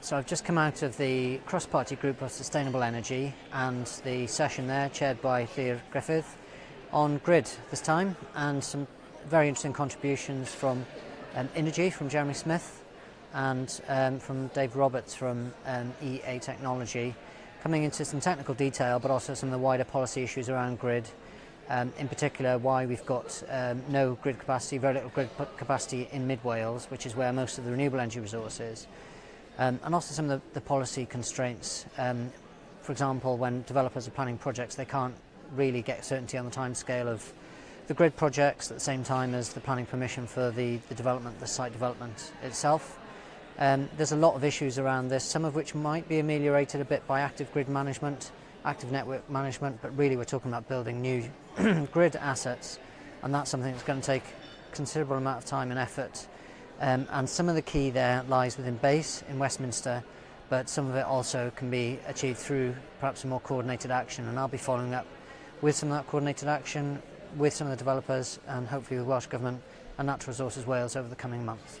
So I've just come out of the cross-party group of sustainable energy and the session there chaired by Lear Griffith on grid this time and some very interesting contributions from um, Energy from Jeremy Smith and um, from Dave Roberts from um, EA Technology coming into some technical detail but also some of the wider policy issues around grid um, in particular why we've got um, no grid capacity, very little grid capacity in mid Wales which is where most of the renewable energy resource is um, and also some of the, the policy constraints. Um, for example, when developers are planning projects, they can't really get certainty on the time scale of the grid projects at the same time as the planning permission for the, the development, the site development itself. Um, there's a lot of issues around this, some of which might be ameliorated a bit by active grid management, active network management, but really we're talking about building new grid assets, and that's something that's going to take considerable amount of time and effort Um, and some of the key there lies within base in Westminster, but some of it also can be achieved through perhaps a more coordinated action. And I'll be following up with some of that coordinated action, with some of the developers, and hopefully with Welsh Government and Natural Resources Wales over the coming months.